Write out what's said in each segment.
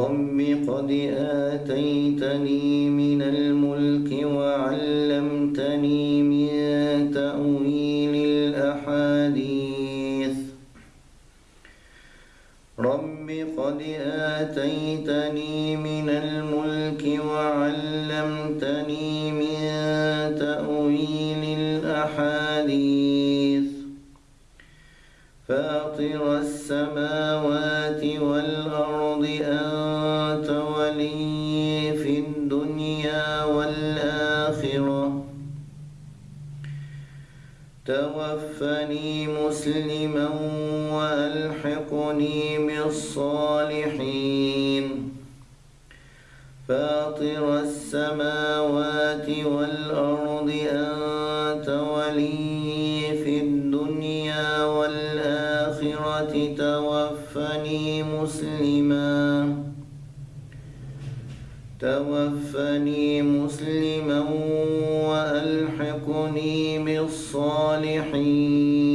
رب قد آتيتني من الملك وعلمتني من تأويل الأحاديث. رب قد آتيتني من الملك وعلمتني من تأويل الأحاديث. فاطر السماوات والأرض أنت مسلما وألحقني بالصالحين. فاطر السماوات والأرض أنت ولي في الدنيا والآخرة توفني مسلما. توفني مسلما وألحقني بالصالحين.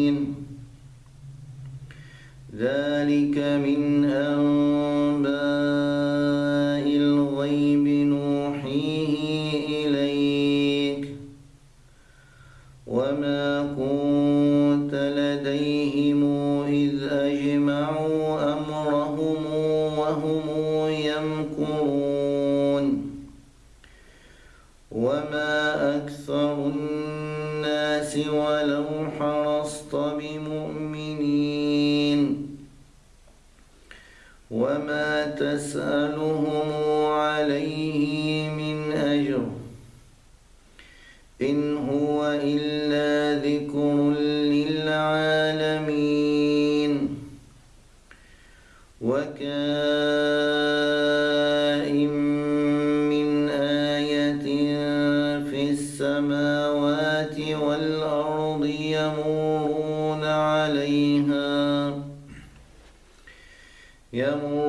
ذلك من أنباء الغيب نوحيه إليك. وما كنت لديهم إذ أجمعوا أمرهم وهم يمكرون. وما أكثر الناس ولو وما تسألهم عليه من أجر إن هو إلا ذكر للعالمين وكائن من آية في السماوات والأرض يمرون عليها يمرون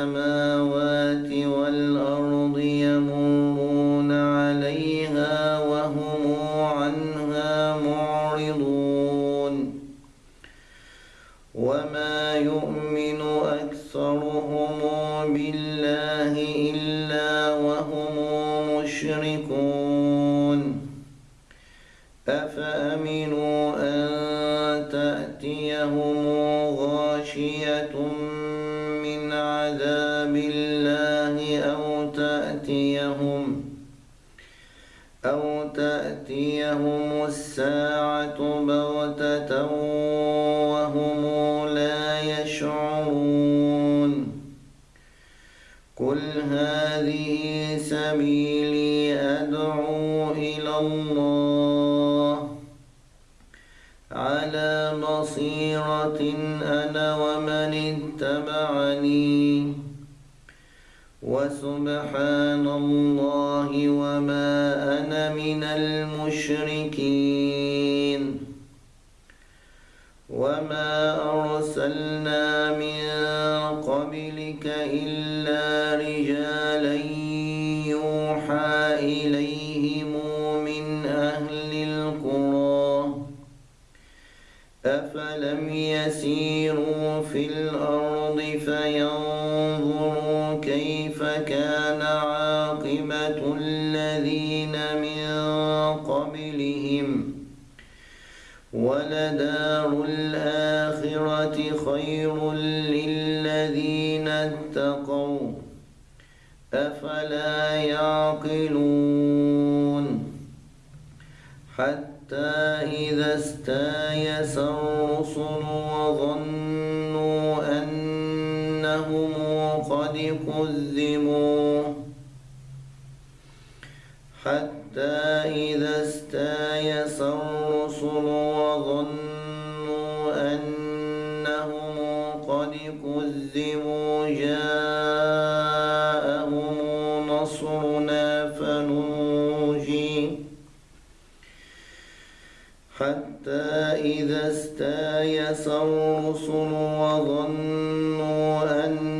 السماوات والأرض يمرون عليها وهم عنها معرضون. وما يؤمن أكثرهم بالله إلا وهم مشركون. أفأمنوا وسبحان الله وما أنا من المشركين. وما أرسلنا من قبلك إلا رجالا يوحى إليهم من أهل القرى. أفلم يسيروا في الأرض فينظروا كان عاقبة الذين من قبلهم ولدار الآخرة خير للذين اتقوا أفلا يعقلون حتى إذا استايس الرسل حتى إذا استيأس الرسل وظنوا أنهم قد كذبوا جاءهم نصرنا فنجي حتى إذا استيأس الرسل وظنوا أنهم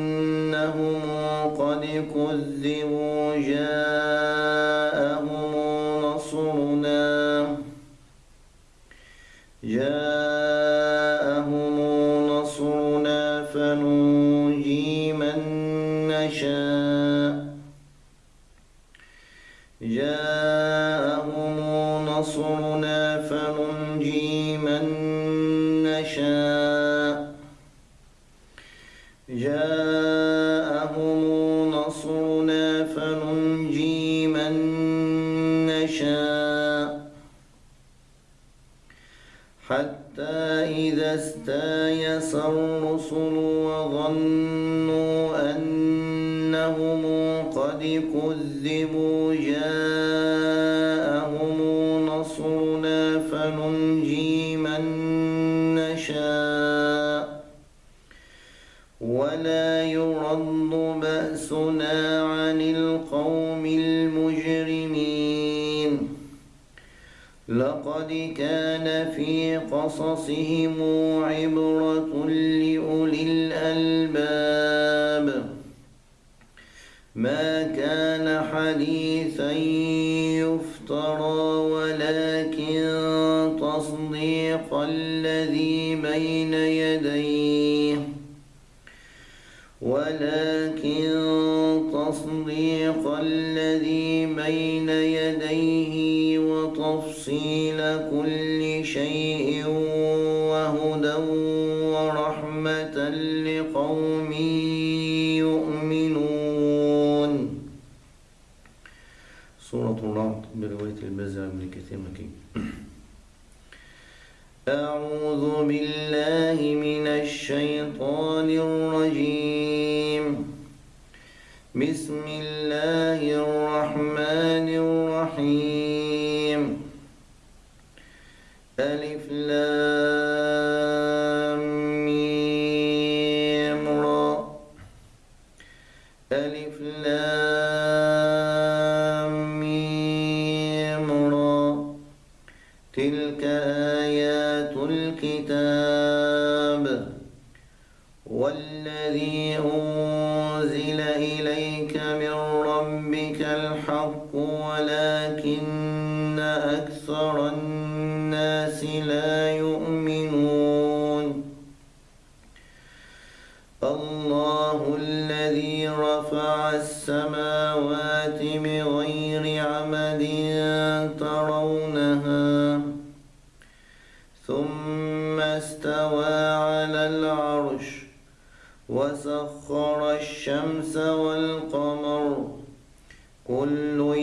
نشاء حتى إذا استايس الرسل وظنوا أنهم قد كذبوا جاءهم نصرنا فننجي من نشاء. لقد كان في قصصهم عبرة لأولي الألباب. ما كان حديثا يفترى ولكن تصديق الذي بين يديه. ولكن تصديق الذي بين يديه وتفصيل كل شيء وهدى ورحمة لقوم يؤمنون. سورة الرعد برواية البزع بن كثير مكي أعوذ بالله من الشيطان الرجيم. بسم الله الرحمن الناس لا يؤمنون. الله الذي رفع السماوات بغير عمد ترونها ثم استوى على العرش وسخر الشمس والقمر. كل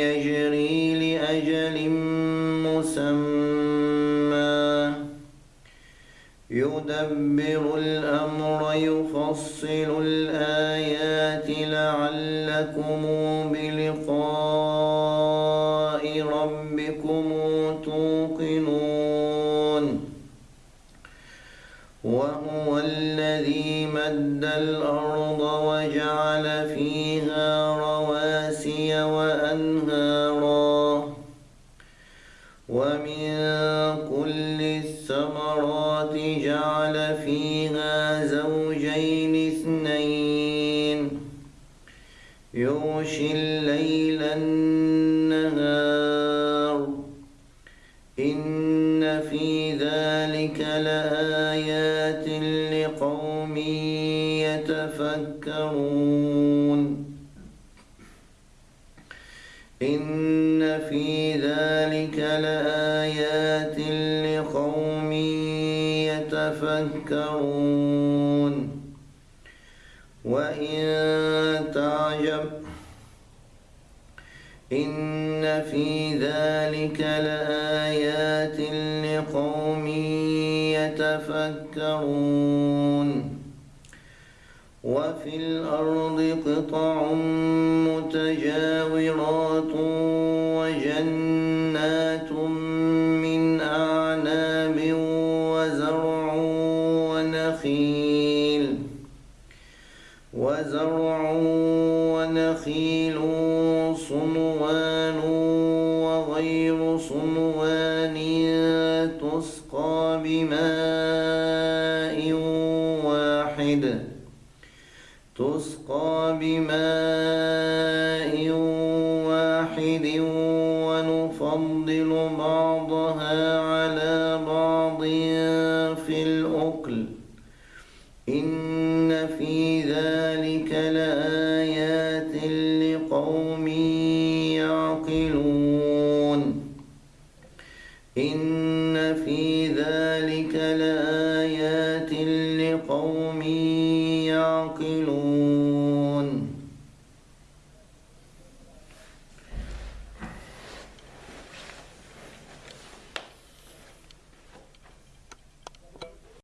يجري لأجل مسمى. يدبر الأمر يفصل الآيات لعلكم بلقاء ربكم الثمرات جعل فيها زوجين اثنين. يغشي الليل النهار. إن في ذلك لآيات لقوم يتفكرون. إن في ذلك لآيات يتفكرون. وإن تعجب إن في ذلك لآيات لقوم يتفكرون. وفي الأرض قطع متجاورات بماء واحد ونفضل بعضها على بعض في الأكل. إن في ذلك لآيات لقوم يعقلون. إن في ذلك